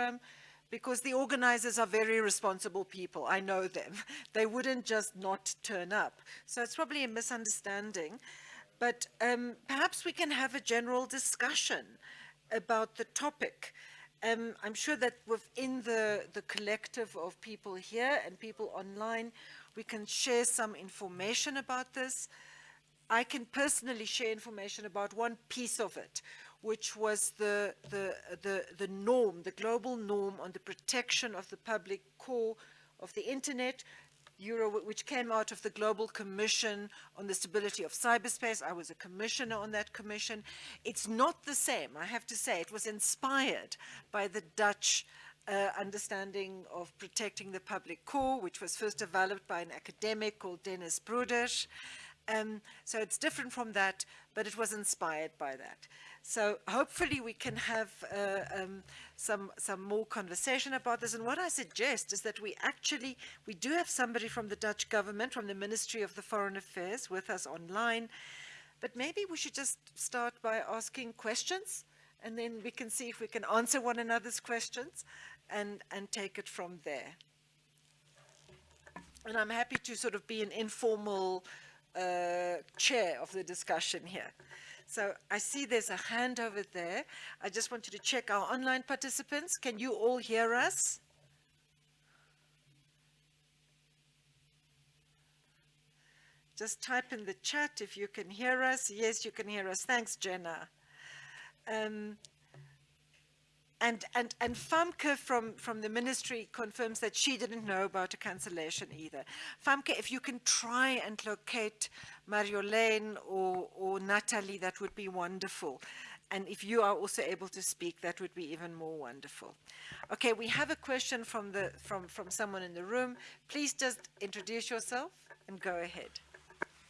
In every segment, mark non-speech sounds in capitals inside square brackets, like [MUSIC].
program because the organizers are very responsible people. I know them. [LAUGHS] They wouldn't just not turn up. So it's probably a misunderstanding. But um, perhaps we can have a general discussion about the topic. Um, I'm sure that within the, the collective of people here and people online, we can share some information about this. I can personally share information about one piece of it, which was the, the, the, the norm, the global norm on the protection of the public core of the internet, Euro, which came out of the Global Commission on the Stability of Cyberspace. I was a commissioner on that commission. It's not the same, I have to say. It was inspired by the Dutch uh, understanding of protecting the public core, which was first developed by an academic called Dennis Broeders. Um, so it's different from that, but it was inspired by that. So hopefully we can have uh, um, some, some more conversation about this. And what I suggest is that we actually, we do have somebody from the Dutch government, from the Ministry of the Foreign Affairs with us online, but maybe we should just start by asking questions and then we can see if we can answer one another's questions and, and take it from there. And I'm happy to sort of be an informal uh, chair of the discussion here. So I see there's a hand over there. I just want you to check our online participants. Can you all hear us? Just type in the chat if you can hear us. Yes, you can hear us. Thanks, Jenna. Um, and, and, and Famke from, from the ministry confirms that she didn't know about a cancellation either. Famke, if you can try and locate Mariolene or, or Natalie, that would be wonderful. And if you are also able to speak, that would be even more wonderful. Okay, we have a question from, the, from, from someone in the room. Please just introduce yourself and go ahead.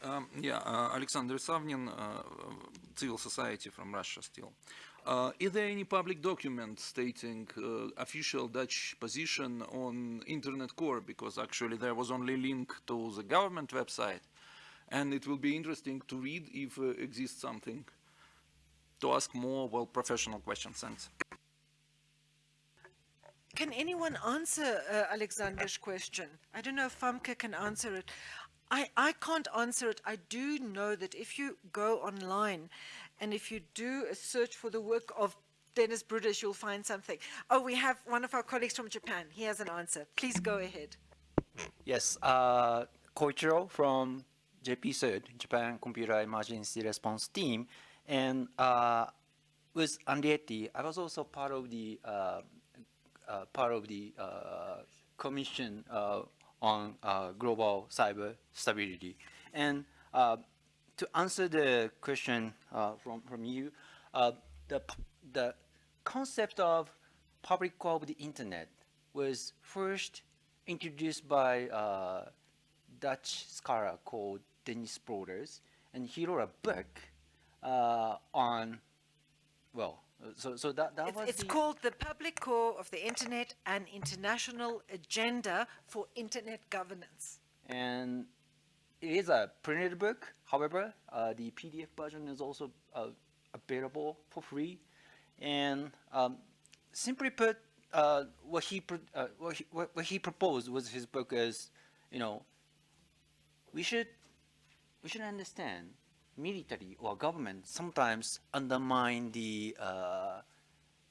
Um, yeah, uh, Alexander Isavnin, uh, Civil Society from Russia still. Uh, is there any public document stating uh, official Dutch position on Internet Core? Because actually there was only link to the government website. And it will be interesting to read if uh, exists something to ask more well professional questions. Thanks. Can anyone answer uh, Alexander's question? I don't know if Famke can answer it. I, I can't answer it. I do know that if you go online and if you do a search for the work of Dennis Broeders, you'll find something. Oh, we have one of our colleagues from Japan. He has an answer. Please go ahead. Yes, uh, Koichiro from JP-CERT, Japan Computer Emergency Response Team. And uh, with Anriette, I was also part of the uh, uh, part of the uh, commission uh, on uh, global cyber stability. And to answer the question uh, from, from you, uh, the, the concept of public core of the internet was first introduced by a uh, Dutch scholar called Dennis Broeders, and he wrote a book uh, on, well, so, so that, that it's, was It's called The Public Core of the Internet, an International Agenda for Internet Governance. And it is a printed book. However, uh, the PDF version is also uh, available for free. And um, simply put, uh, what he uh, what he what, he proposed was his book is, you know, we should we should understand military or government sometimes undermine the uh,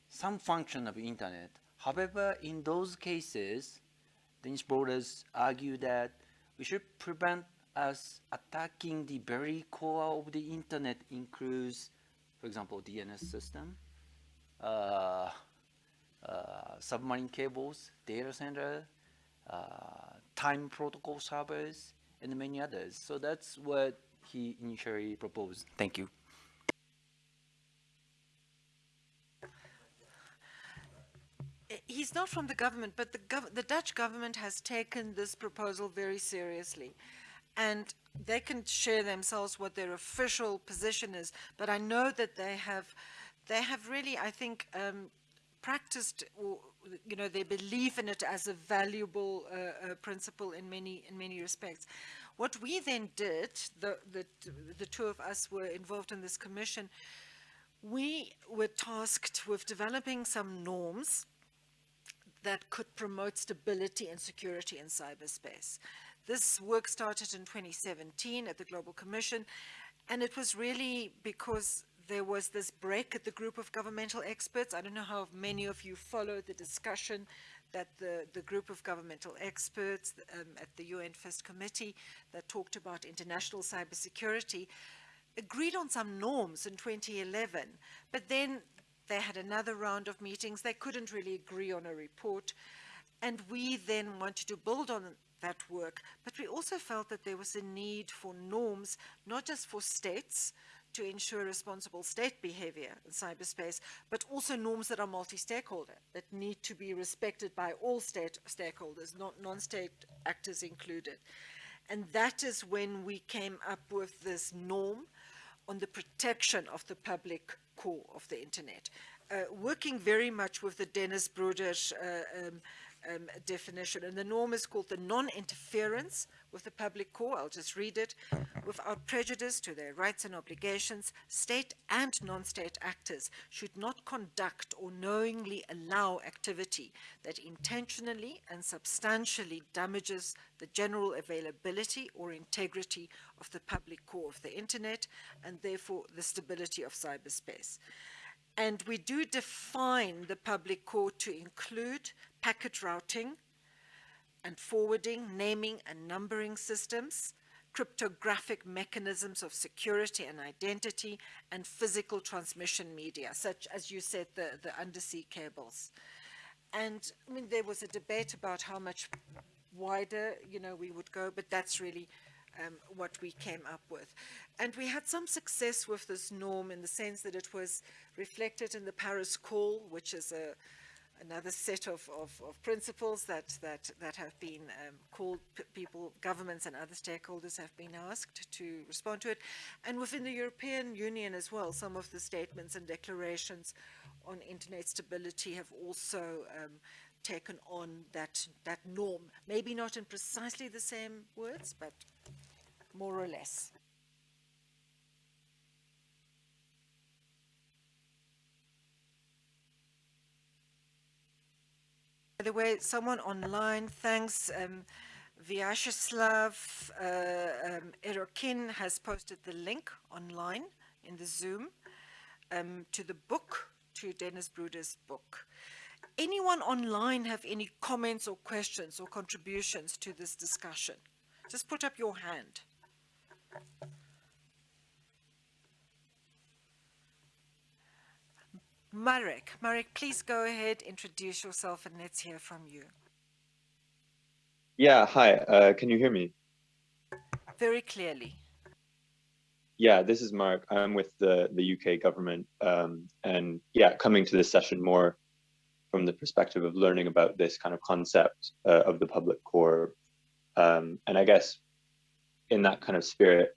some function of the internet. However, in those cases, Dennis Broeders argue that we should prevent as attacking the very core of the internet includes, for example, DNS system, uh, uh, submarine cables, data center, uh, time protocol servers, and many others. So that's what he initially proposed. Thank you. He's not from the government, but the, gov the Dutch government has taken this proposal very seriously and they can share themselves what their official position is. But I know that they have, they have really, I think, um, practiced, you know, they believe in it as a valuable uh, uh, principle in many, in many respects. What we then did, the, the, the two of us were involved in this commission, we were tasked with developing some norms that could promote stability and security in cyberspace. This work started in 2017 at the Global Commission, and it was really because there was this break at the group of governmental experts. I don't know how many of you followed the discussion that the, the group of governmental experts um, at the UN First Committee that talked about international cybersecurity agreed on some norms in 2011, but then they had another round of meetings. They couldn't really agree on a report. And we then wanted to build on that work, but we also felt that there was a need for norms, not just for states, to ensure responsible state behavior in cyberspace, but also norms that are multi-stakeholder, that need to be respected by all state stakeholders, not non-state actors included. And that is when we came up with this norm on the protection of the public core of the internet, uh, working very much with the Dennis Broeders uh, um, um, definition. And the norm is called the non-interference with the public core. I'll just read it. Without prejudice to their rights and obligations, state and non-state actors should not conduct or knowingly allow activity that intentionally and substantially damages the general availability or integrity of the public core of the internet and therefore the stability of cyberspace. And we do define the public core to include packet routing and forwarding, naming and numbering systems, cryptographic mechanisms of security and identity, and physical transmission media, such as you said, the, the undersea cables. And I mean, there was a debate about how much wider, you know, we would go, but that's really um, what we came up with. And we had some success with this norm in the sense that it was reflected in the Paris Call, which is a, another set of, of, of, principles that, that, that have been um, called people, governments and other stakeholders have been asked to respond to it. And within the European Union as well, some of the statements and declarations on internet stability have also um, taken on that, that norm. Maybe not in precisely the same words, but more or less. By the way, someone online, thanks, um, Vyacheslav uh, um, Erokin has posted the link online in the Zoom um, to the book, to Dennis Broeders' book. Anyone online have any comments or questions or contributions to this discussion? Just put up your hand. Marek, Marek, please go ahead, introduce yourself, and let's hear from you. Yeah, hi, uh, can you hear me? Very clearly. Yeah, this is Mark. I'm with the, the UK government, um, and yeah, coming to this session more from the perspective of learning about this kind of concept uh, of the public core. Um, and I guess in that kind of spirit,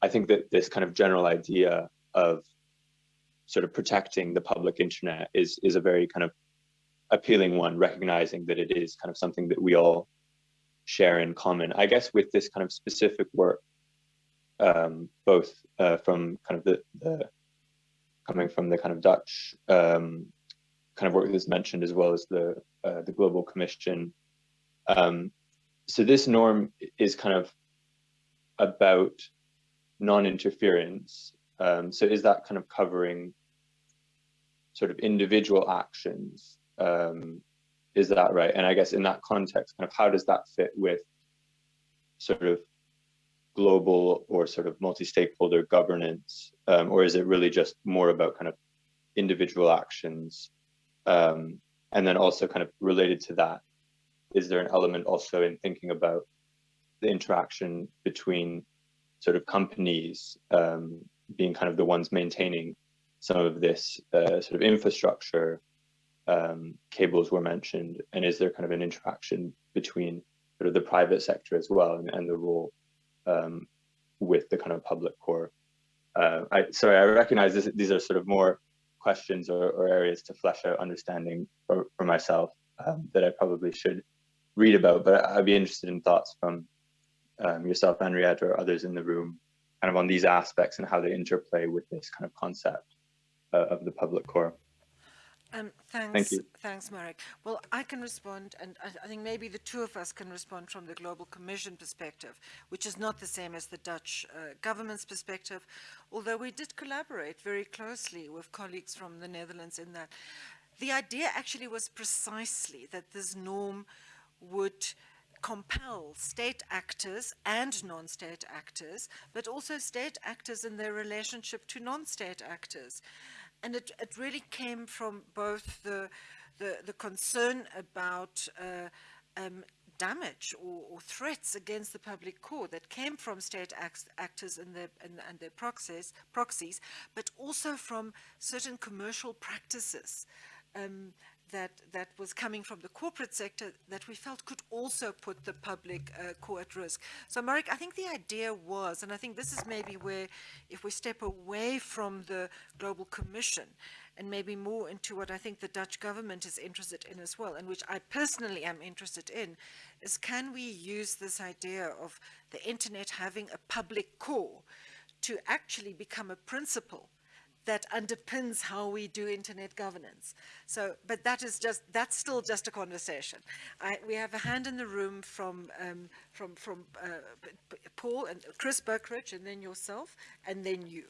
I think that this kind of general idea of sort of protecting the public internet is is a very kind of appealing one, recognizing that it is kind of something that we all share in common. I guess with this kind of specific work, um, both uh, from kind of the, the, coming from the kind of Dutch um, kind of work that's mentioned, as well as the uh, the Global Commission. Um, so this norm is kind of about non-interference um, so is that kind of covering sort of individual actions? Um, is that right? And I guess in that context, kind of how does that fit with sort of global or sort of multi-stakeholder governance, um, or is it really just more about kind of individual actions? Um, and then also kind of related to that, is there an element also in thinking about the interaction between sort of companies um, being kind of the ones maintaining some of this uh, sort of infrastructure um, cables were mentioned. And is there kind of an interaction between sort of the private sector as well and, and the role um, with the kind of public core? Uh, I, sorry I recognize this, these are sort of more questions or, or areas to flesh out understanding for, for myself um, that I probably should read about but I'd be interested in thoughts from um, yourself Anriette or others in the room kind of on these aspects and how they interplay with this kind of concept uh, of the public core. Um, thanks, you. thanks, Marek. Well, I can respond, and I, I think maybe the two of us can respond from the Global Commission perspective, which is not the same as the Dutch uh, government's perspective, although we did collaborate very closely with colleagues from the Netherlands in that. The idea actually was precisely that this norm would compel state actors and non-state actors, but also state actors in their relationship to non-state actors. And it, it really came from both the, the, the concern about uh, um, damage or, or, threats against the public core that came from state act actors and their, and, and their proxies, proxies, but also from certain commercial practices. Um, that, that was coming from the corporate sector that we felt could also put the public uh, core at risk. So Marek, I think the idea was, and I think this is maybe where if we step away from the Global Commission and maybe more into what I think the Dutch government is interested in as well, and which I personally am interested in, is can we use this idea of the internet having a public core to actually become a principle that underpins how we do internet governance. So, but that is just, that's still just a conversation. I, we have a hand in the room from, um, from, from uh, Paul and Chris Buckridge and then yourself and then you.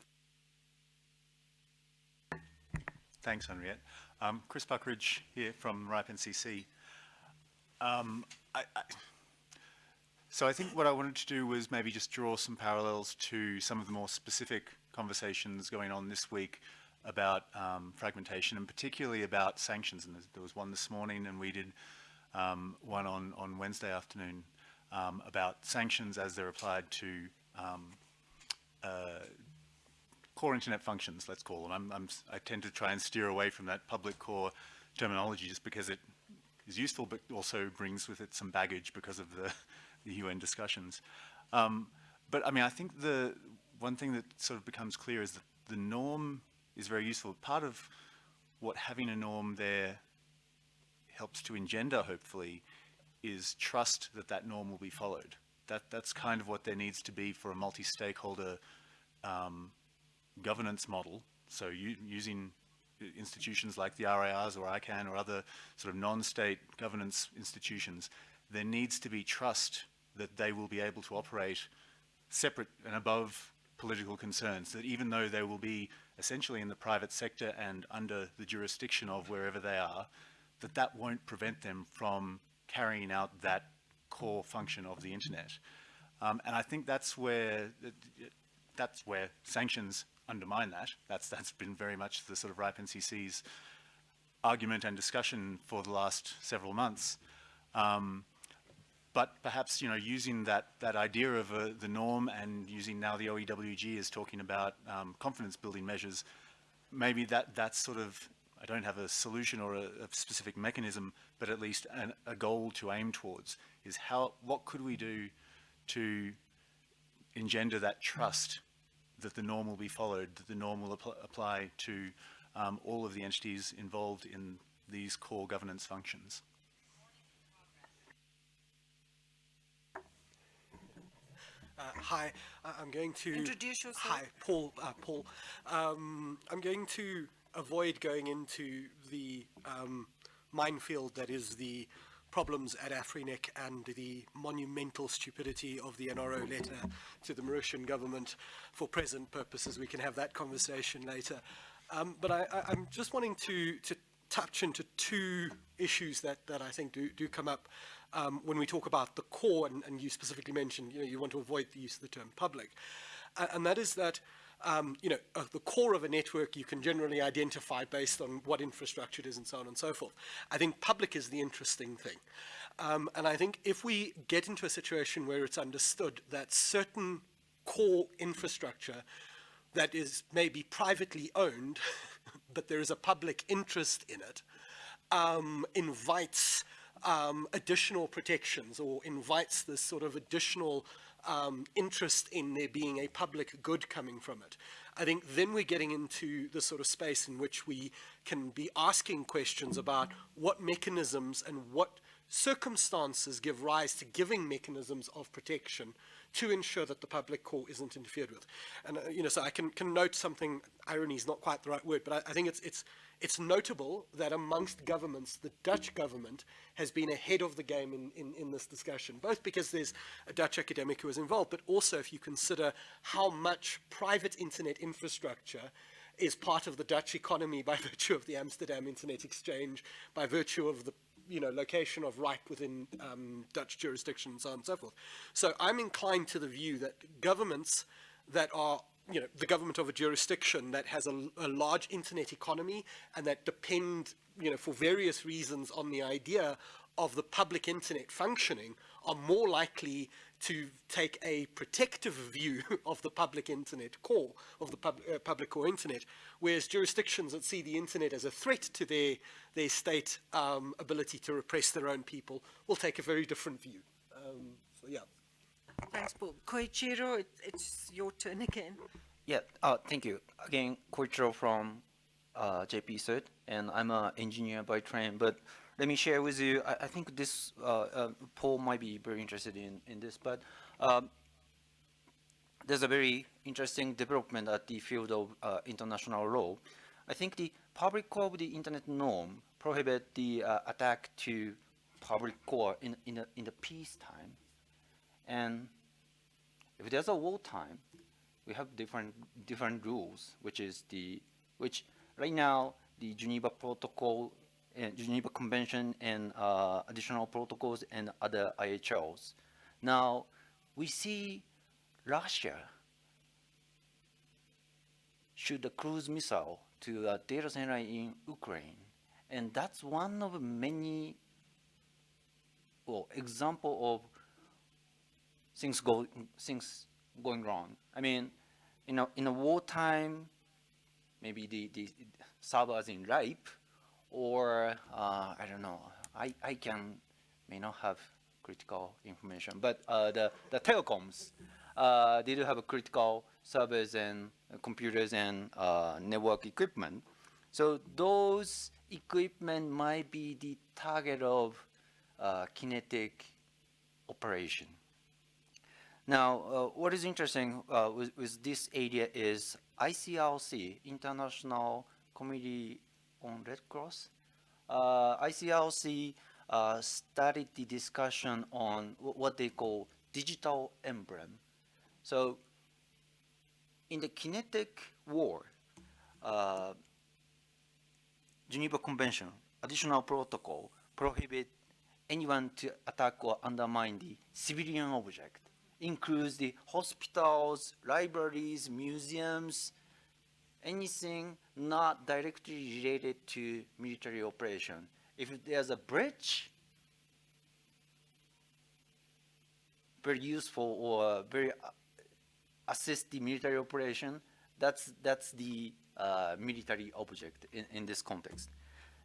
Thanks, Anriette. Um, Chris Buckridge here from RIPE NCC. Um, I, I, so I think what I wanted to do was maybe just draw some parallels to some of the more specific conversations going on this week about um, fragmentation and particularly about sanctions. And there was one this morning and we did um, one on, on Wednesday afternoon um, about sanctions as they're applied to um, uh, core internet functions, let's call them. I'm, I'm, I tend to try and steer away from that public core terminology just because it is useful but also brings with it some baggage because of the, [LAUGHS] the UN discussions. Um, but I mean, I think the one thing that sort of becomes clear is that the norm is very useful. Part of what having a norm there helps to engender, hopefully, is trust that that norm will be followed. That, that's kind of what there needs to be for a multi-stakeholder um, governance model. So you, using institutions like the RIRs or ICANN or other sort of non-state governance institutions, there needs to be trust that they will be able to operate separate and above political concerns, that even though they will be essentially in the private sector and under the jurisdiction of wherever they are, that that won't prevent them from carrying out that core function of the internet. Um, and I think that's where that's where sanctions undermine that. That's that's been very much the sort of RIPE NCC's argument and discussion for the last several months. Um, but perhaps you know using that that idea of uh, the norm and using now the OEWG is talking about um, confidence building measures, maybe that that's sort of I don't have a solution or a, a specific mechanism, but at least an, a goal to aim towards is how what could we do to engender that trust that the norm will be followed, that the norm will apply to um, all of the entities involved in these core governance functions. Uh, hi, uh, I'm going to introduce yourself. Hi, Paul. Uh, Paul. Um, I'm going to avoid going into the um, minefield that is the problems at AFRINIC and the monumental stupidity of the NRO letter to the Mauritian government. For present purposes, we can have that conversation later. Um, but I, am just wanting to, to touch into two issues that, that I think do, do come up um, when we talk about the core, and, and, you specifically mentioned, you know, you want to avoid the use of the term public, and that is that, um, you know, uh, the core of a network you can generally identify based on what infrastructure it is and so on and so forth. I think public is the interesting thing. Um, and I think if we get into a situation where it's understood that certain core infrastructure that is maybe privately owned, [LAUGHS] but there is a public interest in it, um, invites um, additional protections or invites this sort of additional um, interest in there being a public good coming from it. I think then we're getting into the sort of space in which we can be asking questions about what mechanisms and what circumstances give rise to giving mechanisms of protection to ensure that the public core isn't interfered with. And, uh, you know, so I can, can note something, irony is not quite the right word, but I, I think it's, it's, it's notable that amongst governments, the Dutch government has been ahead of the game in, in, in this discussion, both because there's a Dutch academic who is involved, but also if you consider how much private internet infrastructure is part of the Dutch economy by [LAUGHS] virtue of the Amsterdam Internet Exchange, by virtue of the you know, location of RIPE within um, Dutch jurisdiction and so on and so forth. So I'm inclined to the view that governments that are you know, the government of a jurisdiction that has a, a, large internet economy and that depend, you know, for various reasons on the idea of the public internet functioning are more likely to take a protective view [LAUGHS] of the public internet core, of the pub, uh, public core internet, whereas jurisdictions that see the internet as a threat to their, their state um, ability to repress their own people will take a very different view. Um, so, yeah. Thanks, Paul. Koichiro, it, it's your turn again. Yeah, uh, thank you. Again, Koichiro from uh, JP Cert, and I'm an engineer by train, but let me share with you, I, I think this, uh, uh, Paul might be very interested in, in this, but um, there's a very interesting development at the field of uh, international law. I think the public core of the internet norm prohibit the uh, attack to public core in, in, the, in the peacetime. And if there's a wartime, we have different different rules, which is the which right now the Geneva Protocol and Geneva Convention and uh, additional protocols and other IHLs. Now we see Russia shoot a cruise missile to a data center in Ukraine, and that's one of many well example of things go things going wrong. I mean, you know, in a wartime, maybe the, the servers in RIPE, or uh, I don't know, I, I can, may not have critical information, but uh, the, the telecoms, uh, they do have critical servers and computers and uh, network equipment. So those equipment might be the target of uh, kinetic operation. Now, uh, what is interesting uh, with, with, this area is ICRC, International Committee on Red Cross. Uh, ICRC uh, started the discussion on what they call digital emblem. So, in the kinetic war, uh, Geneva Convention, additional protocol, prohibit anyone to attack or undermine the civilian object includes the hospitals, libraries, museums, anything not directly related to military operation. If there's a bridge, very useful or very uh, assist the military operation, that's, that's the uh, military object in, in this context.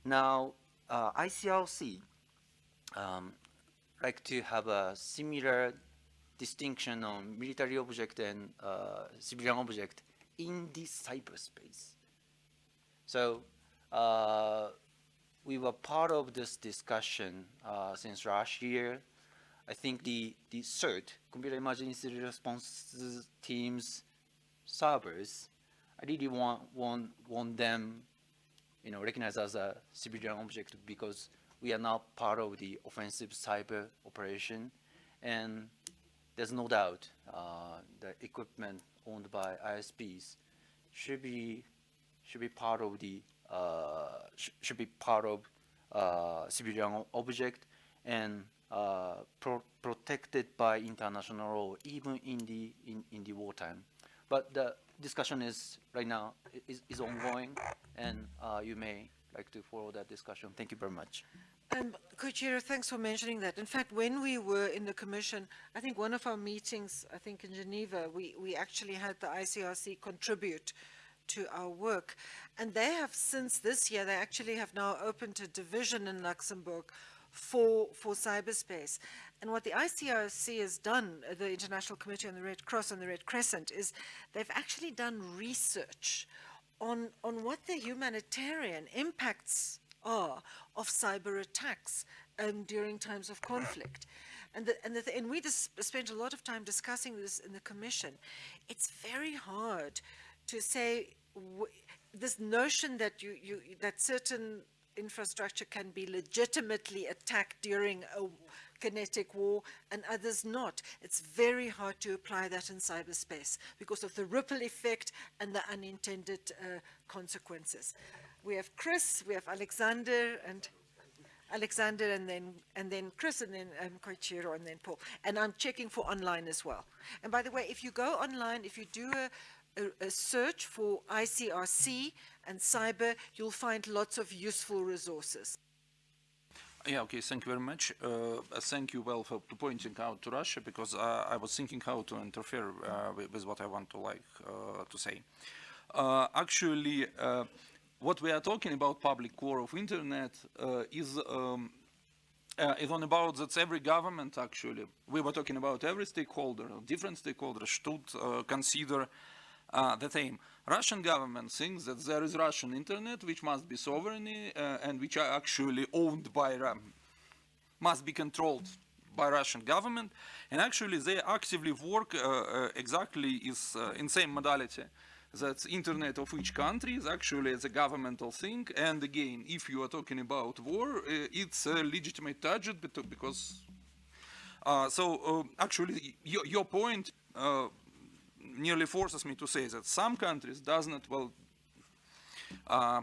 Now, uh, ICRC um, like to have a similar distinction on military object and uh, civilian object in the cyberspace. So uh, we were part of this discussion uh, since last year. I think the, the CERT, Computer Emergency Response Teams servers, I really want, want, want them you know, recognized as a civilian object because we are now part of the offensive cyber operation. And there's no doubt uh, the equipment owned by ISPs should be should be part of the uh, sh should be part of uh, civilian object and uh, pro protected by international law, even in the in, in the wartime. But the discussion is right now is, is ongoing, and uh, you may like to follow that discussion. Thank you very much. Um, Koichiro, thanks for mentioning that. In fact, when we were in the Commission, I think one of our meetings, I think in Geneva, we, we actually had the ICRC contribute to our work. And they have, since this year, they actually have now opened a division in Luxembourg for, for cyberspace. And what the ICRC has done, uh, the International Committee on the Red Cross and the Red Crescent, is they've actually done research on, on what the humanitarian impacts are of cyber attacks um, during times of conflict. And, the, and, the, th- and we spent a lot of time discussing this in the commission. It's very hard to say this notion that you, you that certain infrastructure can be legitimately attacked during a kinetic war and others not. It's very hard to apply that in cyberspace because of the ripple effect and the unintended uh, consequences. We have Chris, we have Alexander, and Alexander, and then and then Chris, and then um, Koichiro, and then Paul. And I'm checking for online as well. And by the way, if you go online, if you do a a, a search for ICRC and cyber, you'll find lots of useful resources. Yeah, okay, thank you very much. Uh, thank you well for pointing out to Russia because uh, I was thinking how to interfere uh, with, with what I want to like uh, to say. Uh, actually, uh, what we are talking about public core of internet uh, is um, uh, is on about that every government actually, we were talking about every stakeholder, different stakeholders should uh, consider uh, the same. Russian government thinks that there is Russian internet which must be sovereign uh, and which are actually owned by, Ru- must be controlled by Russian government. And actually they actively work uh, uh, exactly is uh, in same modality. That internet of each country is actually the governmental thing. And again, if you are talking about war, uh, it's a legitimate target because uh, so uh, actually, your, your point uh, nearly forces me to say that some countries does not well uh,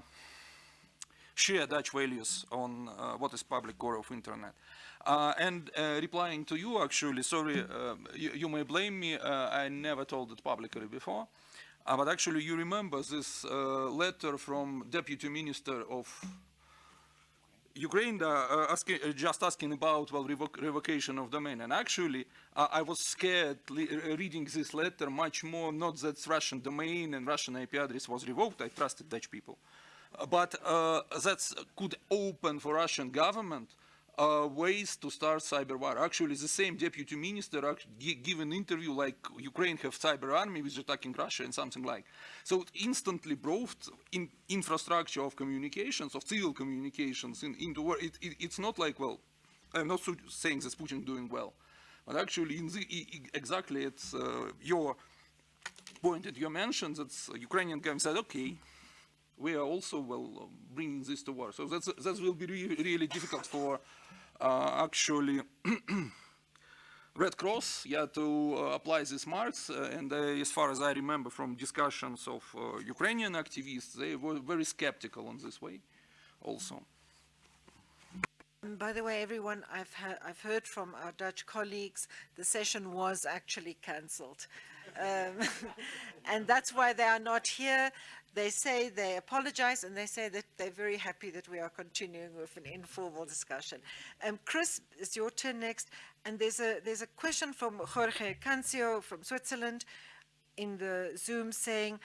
share Dutch values on uh, what is public core of internet. Uh, and uh, replying to you, actually, sorry, uh, you, you may blame me. I never told it publicly before, uh, but actually, you remember this uh, letter from Deputy Minister of Ukraine uh, uh, asking, uh, just asking about well revoc revocation of domain, and actually uh, I was scared reading this letter much more. Not that Russian domain and Russian IP address was revoked. I trusted Dutch people, but that could open for Russian government uh, ways to start cyber war. Actually, the same deputy minister gave an interview like Ukraine have cyber army which is attacking Russia and something like. So it instantly brought in infrastructure of communications, of civil communications in, into war. It, it, it's not like, well, I'm not saying that Putin doing well, but actually in the, exactly it's uh, your point that you mentioned that Ukrainian government said, okay, we are also well bringing this to war. So that's that will be re really difficult for actually [CLEARS THROAT] Red Cross, yeah, to uh, apply these marks. Uh, and uh, as far as I remember from discussions of uh, Ukrainian activists, they were very skeptical on this way, also. By the way, everyone, I've, I've heard from our Dutch colleagues, the session was actually cancelled. Um, [LAUGHS] and that's why they are not here. They say they apologize and they say that they're very happy that we are continuing with an informal discussion. Um, Chris, it's your turn next. And there's a, there's a question from Jorge Cancio from Switzerland in the Zoom saying,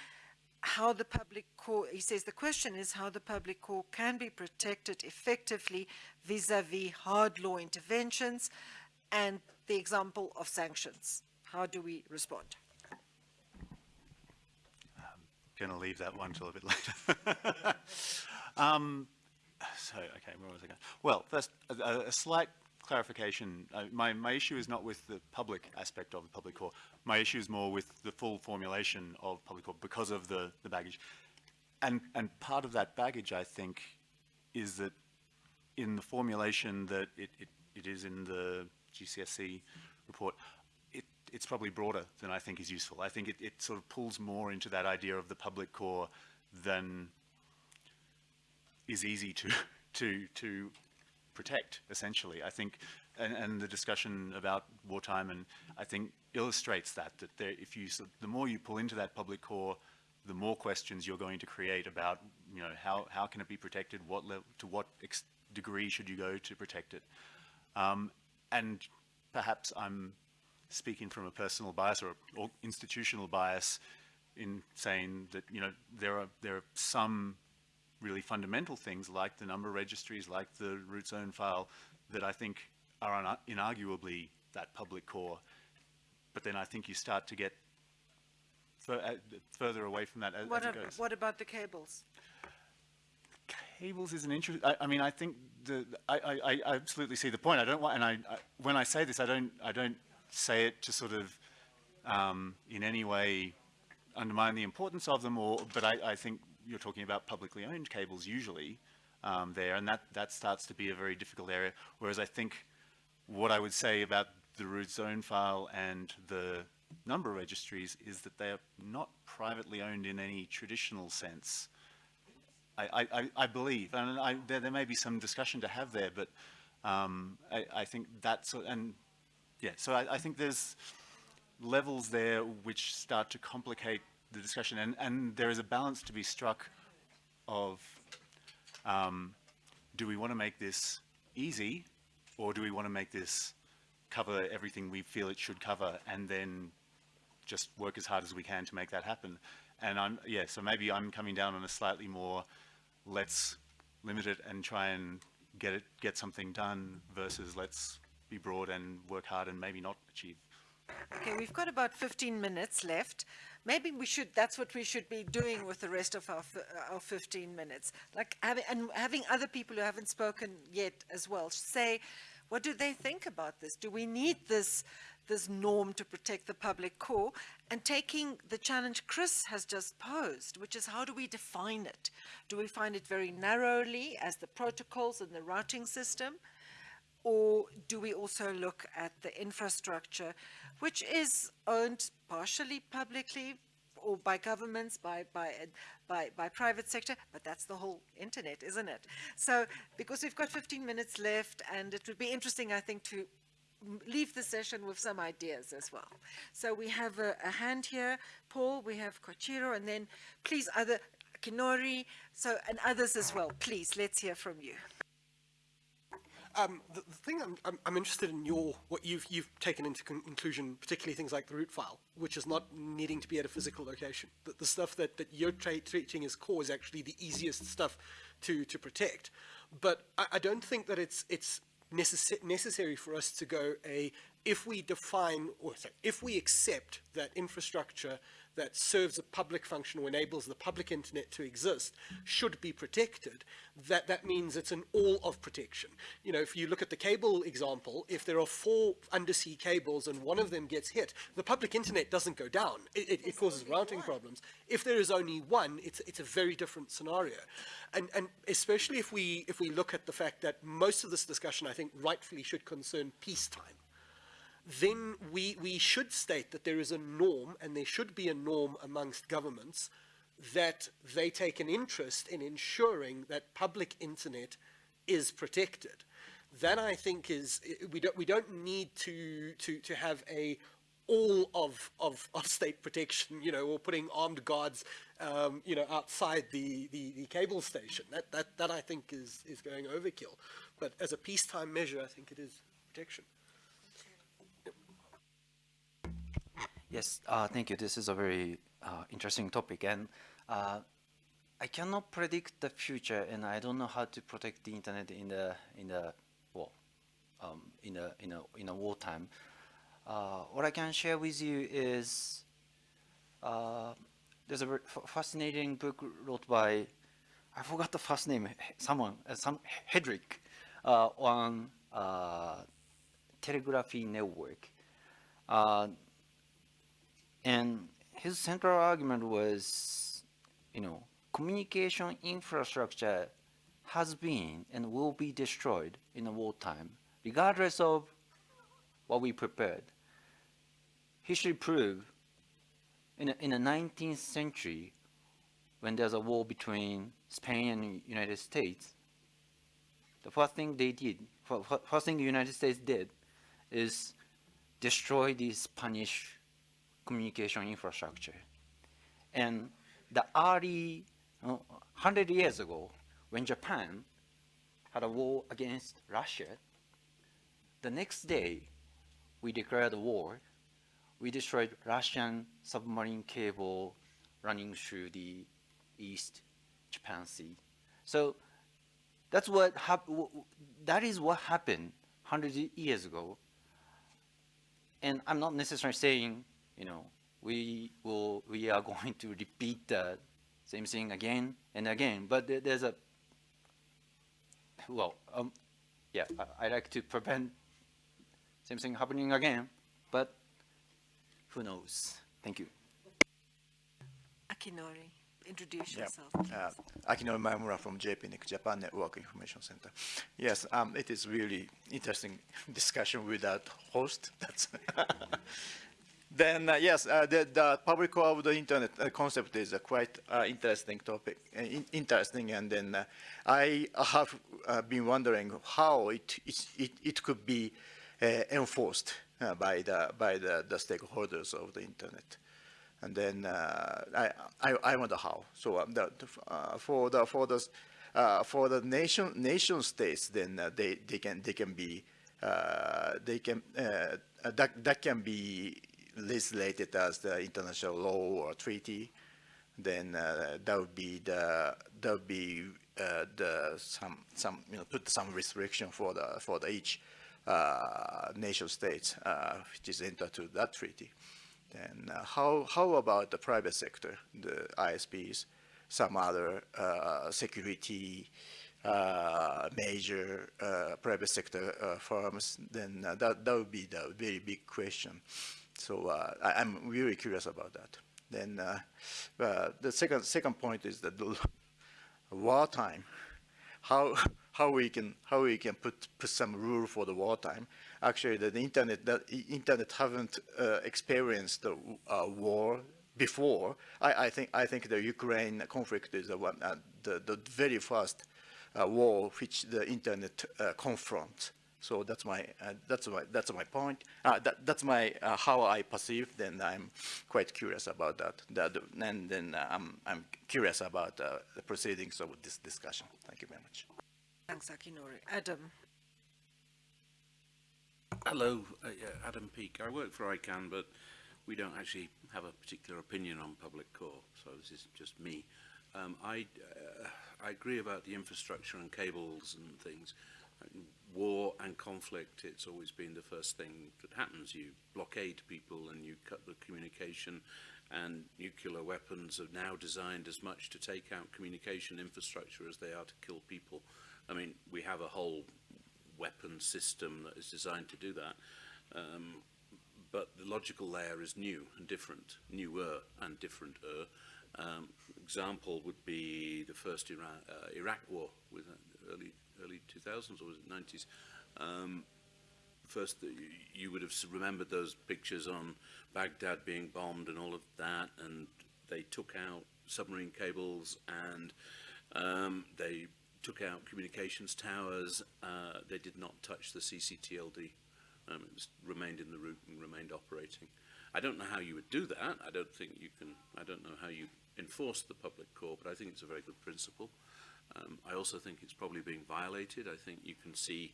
how the public core, he says the question is how the public core can be protected effectively vis-à-vis hard law interventions and the example of sanctions. How do we respond? Going to leave that one till a bit later. [LAUGHS] um, so, okay, where was I going? Well, first, a, a- slight clarification. Uh, my, my issue is not with the public aspect of the public core. My issue is more with the full formulation of public core because of the, the baggage. And, and part of that baggage, I think, is that in the formulation that it, it, it is in the GCSC report, it's probably broader than I think is useful. I think it, it sort of pulls more into that idea of the public core than is easy to, [LAUGHS] to, to protect, essentially. I think, and, and the discussion about wartime, and I think illustrates that, that there, if you, sort the more you pull into that public core, the more questions you're going to create about, you know, how, how can it be protected, what level, to what degree should you go to protect it. Um, and perhaps I'm speaking from a personal bias or, or institutional bias in saying that, you know, there are, there are some really fundamental things like the number registries, like the root zone file, that I think are inarguably that public core. But then I think you start to get uh, further away from that as, What, it goes. what about the cables? cables is an interest. I, I mean, I think the I, I, I absolutely see the point. I don't want, and I, I when I say this, I don't I don't say it to sort of um, in any way undermine the importance of them, or but I, I think you're talking about publicly owned cables usually um, there, and that that starts to be a very difficult area. Whereas I think what I would say about the root zone file and the number registries is that they are not privately owned in any traditional sense. I, I, I believe, and I, there, there may be some discussion to have there, but um, I, I think that's, and yeah, so I, I think there's levels there which start to complicate the discussion, and, and there is a balance to be struck of um, do we want to make this easy, or do we want to make this cover everything we feel it should cover, and then just work as hard as we can to make that happen. And I'm, yeah, so maybe I'm coming down on a slightly more, let's limit it and try and get it, get something done versus let's be broad and work hard and maybe not achieve. Okay, we've got about 15 minutes left. Maybe we should, that's what we should be doing with the rest of our, our 15 minutes. Like having, and having other people who haven't spoken yet as well say, what do they think about this? Do we need this, this norm to protect the public core? And taking the challenge Chris has just posed, which is how do we define it? Do we find it very narrowly as the protocols and the routing system? Or do we also look at the infrastructure, which is owned partially publicly or by governments, by, by, by, by private sector, but that's the whole internet, isn't it? So, because we've got 15 minutes left, and it would be interesting, I think, to leave the session with some ideas as well. So we have a, a hand here, Paul, we have Koichiro, and then please other, Kinori, so, and others as well. Please, let's hear from you. Um, the, the thing I'm, I'm, I'm interested in your what you've you've taken into con- inclusion, particularly things like the root file, which is not needing to be at a physical location. The, the stuff that, that you're treating as core is actually the easiest stuff to to protect. But I, I don't think that it's it's necess- necessary for us to go a if we define or sorry, if we accept that infrastructure that serves a public function or enables the public internet to exist should be protected, that that means it's an all of protection. You know, if you look at the cable example, if there are four undersea cables and one of them gets hit, the public internet doesn't go down. It, it, it causes routing problems. If there is only one, it's, it's a very different scenario. And, and especially if we, if we look at the fact that most of this discussion, I think, rightfully should concern peacetime then we, we should state that there is a norm, and there should be a norm amongst governments, that they take an interest in ensuring that public internet is protected. That I think is we don't we don't need to to to have a all of, of, of state protection, you know, or putting armed guards, um, you know, outside the, the, the cable station. That, that, that I think is, is going overkill. But as a peacetime measure, I think it is protection. Yes, uh, thank you. This is a very uh, interesting topic, and uh, I cannot predict the future, and I don't know how to protect the internet in the in the well, um, in a in a in a wartime. Uh, what I can share with you is uh, there's a fascinating book wrote by I forgot the first name. Someone, uh, some Headrick, on telegraphy network. And his central argument was, you know, communication infrastructure has been and will be destroyed in a wartime, regardless of what we prepared. History proved in, in the 19th century, when there's a war between Spain and United States, the first thing they did, fir- fir- first thing the United States did, is destroy the Spanish communication infrastructure. And the early, uh, 100 years ago, when Japan had a war against Russia, the next day we declared war. We destroyed Russian submarine cable running through the East Japan Sea. So that's what that is what happened 100 years ago. And I'm not necessarily saying, you know, we will we are [LAUGHS] going to repeat the same thing again and again, but there- there's a well, um, yeah, I, I like to prevent same thing happening again, but who knows? Thank you. Akinori, introduce Yeah. yourself. Uh, Akinori Maemura from JPNIC, Japan Network Information Center. Yes, um, it is really interesting [LAUGHS] discussion with without host. That's [LAUGHS] then uh, yes, uh, the, the public the internet uh, concept is a quite uh, interesting topic, uh, in, interesting. And then uh, I have been wondering how it it, it, could be enforced by the by the, the stakeholders of the internet and then I, I I wonder how. So um, the, for the for the for the nation nation states, then they they can they can be they can that that can be legislated as the international law or treaty. Then uh, that would be the that would be uh, the some some you know put some restriction for the for the each uh, nation states uh, which is entered to that treaty. Then uh, how, how about the private sector, the ISPs, some other uh, security major private sector firms, then that, that would be the very big question. So uh, I, I'm really curious about that. Then uh, uh, the second, second point is that the wartime, how, how we can, how we can put, put some rule for the wartime actually the, the internet the internet haven't uh, experienced the uh, war before. I, I think I think the Ukraine conflict is the one the the very first war which the internet confronts. So that's my uh, that's my that's my point. that, that's my how I perceive. Then I'm quite curious about that. that and then I'm I'm curious about the proceedings of this discussion. Thank you very much. Thanks, Akinori. Adam. Hello, uh, yeah, Adam Peake. I work for ICANN, but we don't actually have a particular opinion on public core, so this is just me. Um, I, uh, I agree about the infrastructure and cables and things. war and conflict, it's always been the first thing that happens. You blockade people and you cut the communication and nuclear weapons are now designed as much to take out communication infrastructure as they are to kill people. I mean, we have a whole weapon system that is designed to do that. Um, but the logical layer is new and different, newer and differenter. Uh, um, example would be the first Iran, uh, Iraq war with uh, early early 2000s or was it 90s. Um, first, you, you would have remembered those pictures on Baghdad being bombed and all of that, and they took out submarine cables and um, they took out communications towers. Uh, they did not touch the CCTLD. Um, it was, remained in the root and remained operating. I don't know how you would do that. I don't think you can. I don't know how you enforce the public core, but I think it's a very good principle. Um, I also think it's probably being violated. I think you can see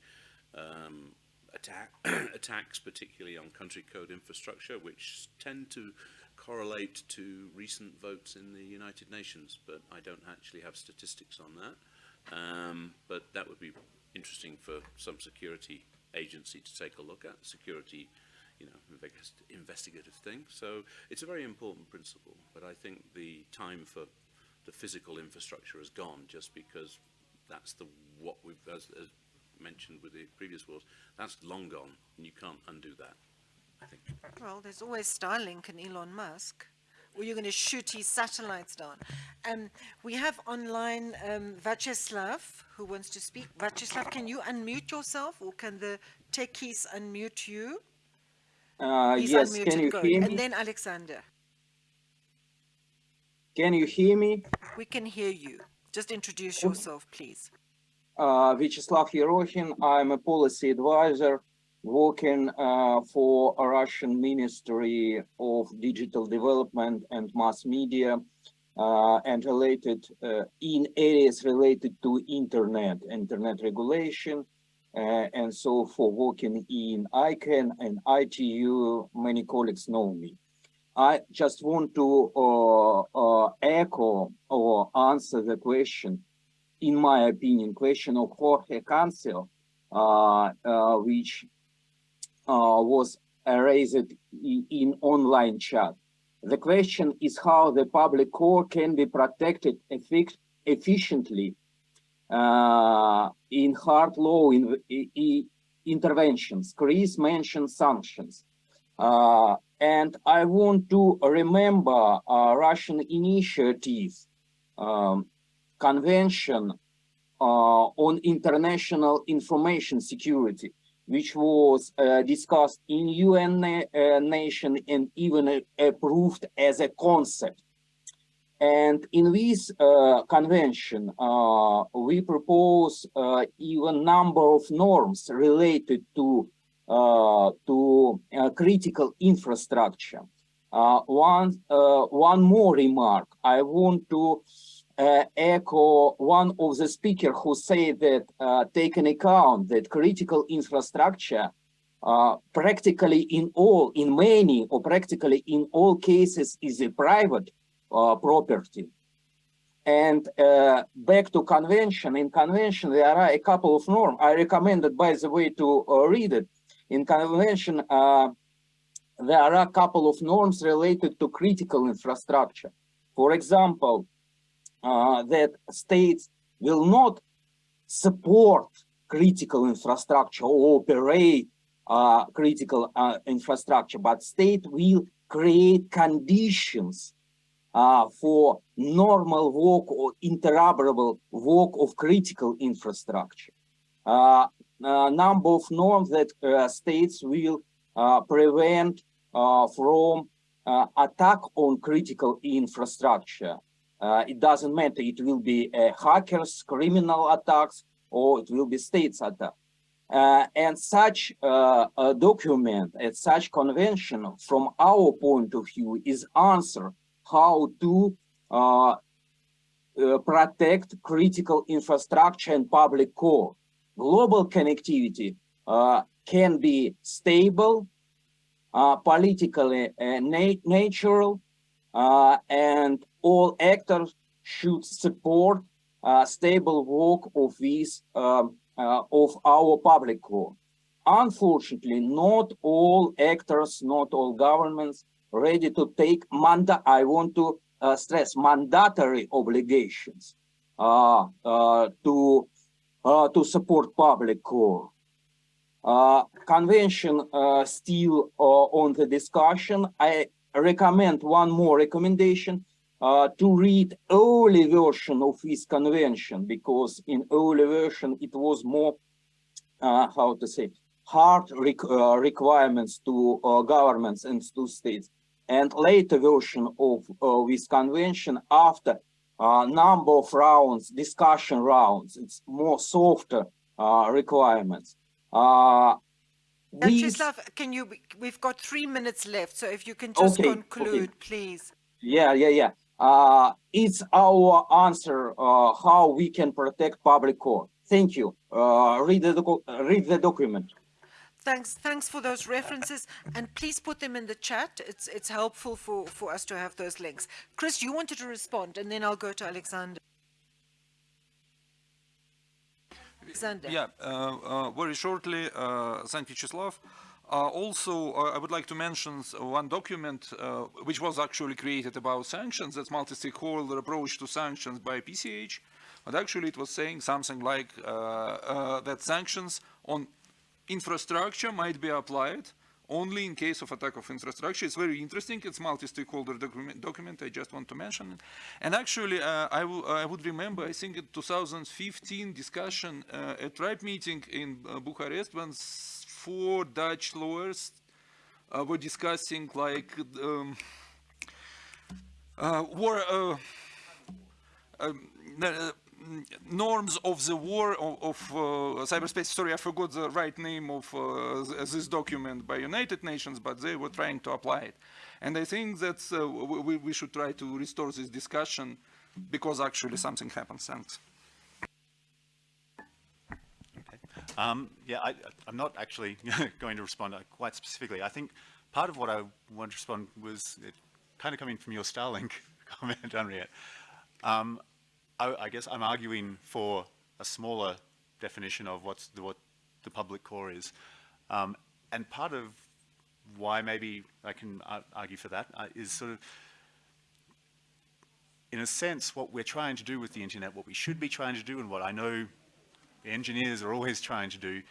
um, attack, [CLEARS THROAT] attacks, particularly on country code infrastructure, which tend to correlate to recent votes in the United Nations, but I don't actually have statistics on that. Um, but that would be interesting for some security agency to take a look at, security, you know, investigative thing. So it's a very important principle, but I think the time for the physical infrastructure has gone just because that's the what we've, as, as mentioned with the previous wars, that's long gone, and you can't undo that, I think. Well, there's always Starlink and Elon Musk or you're going to shoot his satellites down. Um, we have online um, Vyacheslav who wants to speak. Vyacheslav, can you unmute yourself or can the techies unmute you? Uh, He's yes, unmuted. can you Go. hear me? And then Alexander. Can you hear me? We can hear you. Just introduce yourself, please. Uh, Vyacheslav Yerokhin, I'm a policy advisor working uh, for a Russian Ministry of Digital Development and Mass Media uh, and related uh, in areas related to internet, internet regulation, uh, and so for working in ICANN and ITU, many colleagues know me. I just want to uh, uh, echo or answer the question, in my opinion, question of Jorge Cancio, which uh, was raised in, in online chat. The question is how the public core can be protected effic efficiently uh, in hard law in, in, interventions. Chris mentioned sanctions. Uh, and I want to remember uh, Russian initiative, um, convention uh, on international information security, which was uh, discussed in UN na uh, nation and even approved as a concept. And in this uh, convention, uh, we propose uh, even number of norms related to uh, to uh, critical infrastructure. Uh, one one more remark. I want to echo one of the speakers who said that take an account that critical infrastructure practically in all, in many or practically in all cases is a private uh, property. And uh, back to convention, in convention there are a couple of norms. I recommended, by the way, to uh, read it. In convention, there are a couple of norms related to critical infrastructure. For example, uh, that states will not support critical infrastructure or operate uh, critical uh, infrastructure, but state will create conditions uh, for normal work or interoperable work of critical infrastructure. Uh, number of norms that uh, states will uh, prevent uh, from uh, attack on critical infrastructure. it doesn't matter, it will be hackers, criminal attacks, or it will be states attack. and such a document and such convention from our point of view is answer how to uh, uh, protect critical infrastructure and public core. Global connectivity uh, can be stable, uh, politically uh, na natural, uh, and all actors should support stable work of this um, of our public core. Unfortunately, not all actors, not all governments ready to take manda I want to uh, stress mandatory obligations uh, uh, to uh, to support public core. Uh, convention uh, still on the discussion. I recommend one more recommendation to read early version of this convention because in early version it was more how to say hard requirements to governments and to states and later version of uh, this convention after a number of rounds, discussion rounds, it's more softer uh, requirements. Uh, Vyacheslav, can you, we've got three minutes left, so if you can just okay, conclude, okay. please. Yeah, yeah, yeah. Uh, it's our answer uh, how we can protect public core. Thank you. Uh, read, the read the document. Thanks, thanks for those references, and please put them in the chat. It's it's helpful for for us to have those links. Chris, you wanted to respond, and then I'll go to Alexander. Alexander. Yeah, uh, uh, very shortly, uh, thank you, Vyacheslav. Uh, also, uh, I would like to mention one document uh, which was actually created about sanctions, that's multi-stakeholder approach to sanctions by PCH. But actually it was saying something like that sanctions on infrastructure might be applied only in case of attack of infrastructure. It's very interesting. It's multi-stakeholder document, document, I just want to mention it. And actually, uh, I, I would remember, I think in 2015 discussion uh, at RIPE meeting in uh, Bucharest when four Dutch lawyers uh, were discussing like um, uh, war, uh, um, norms of the war of, of uh, cyberspace. Sorry, I forgot the right name of uh, this document by United Nations, but they were trying to apply it. And I think that uh, we, we should try to restore this discussion because actually something happens. Thanks. Um, yeah, I, am not actually [LAUGHS] going to respond quite specifically. I think part of what I want to respond was it kind of coming from your Starlink [LAUGHS] comment, Anriette. Um, I, I, guess I'm arguing for a smaller definition of what's the, what the public core is. Um, and part of why maybe I can argue for that uh, is sort of in a sense, what we're trying to do with the internet, what we should be trying to do, and what I know engineers are always trying to do,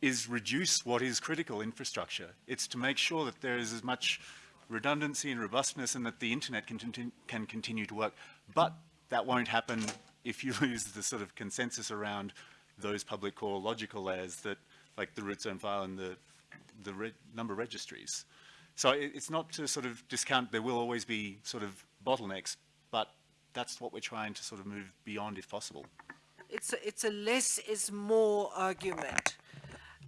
is reduce what is critical infrastructure. It's to make sure that there is as much redundancy and robustness and that the internet can, can continue to work. But that won't happen if you [LAUGHS] lose the sort of consensus around those public core logical layers that, like the root zone file and the, the number registries. So it, it's not to sort of discount, there will always be sort of bottlenecks, but that's what we're trying to sort of move beyond if possible. It's a, it's a less is more argument.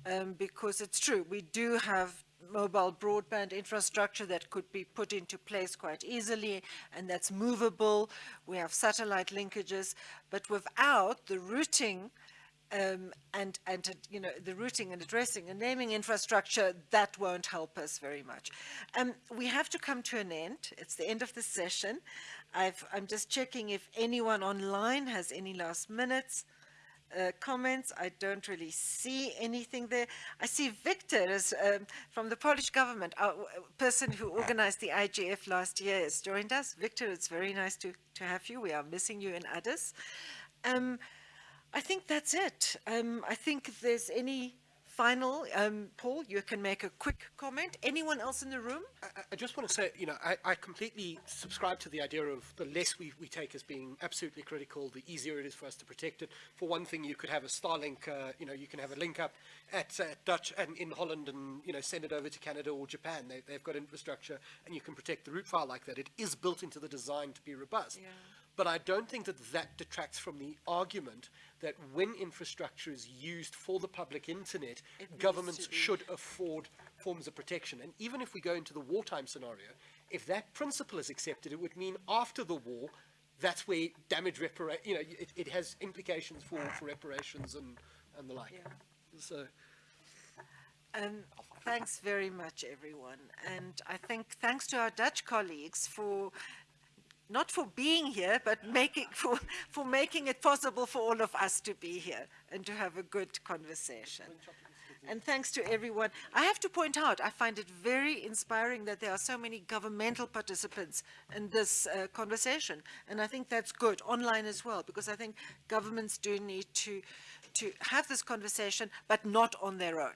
Um, because it's true, we do have mobile broadband infrastructure that could be put into place quite easily and that's movable. We have satellite linkages, but without the routing um, and, and you know, the routing and addressing and naming infrastructure, that won't help us very much. Um, we have to come to an end. It's the end of the session. I've, I'm just checking if anyone online has any last minutes uh, comments. I don't really see anything there. I see Victor is, um, from the Polish government, uh, person who organized the IGF last year has joined us. Victor, it's very nice to, to have you. We are missing you in Addis. Um, I think that's it. Um, I think if there's any final, um, Paul, you can make a quick comment. Anyone else in the room? I, I just want to say, you know, I, I completely subscribe to the idea of the less we, we take as being absolutely critical, the easier it is for us to protect it. For one thing, you could have a Starlink, uh, you know, you can have a link up at uh, Dutch and in Holland and, you know, send it over to Canada or Japan. They, they've got infrastructure and you can protect the root file like that. It is built into the design to be robust. Yeah. But I don't think that that detracts from the argument that when infrastructure is used for the public internet, governments should afford forms of protection. And even if we go into the wartime scenario, if that principle is accepted, it would mean after the war, that's where damage repara- you know, it, it has implications for, for reparations and, and the like. Yeah. So, Um, thanks very much, everyone. And I think thanks to our Dutch colleagues for not for being here, but making [LAUGHS] for, for making it possible for all of us to be here and to have a good conversation. And thanks to everyone. I have to point out, I find it very inspiring that there are so many governmental participants in this uh, conversation. And I think that's good, online as well, because I think governments do need to, to have this conversation, but not on their own.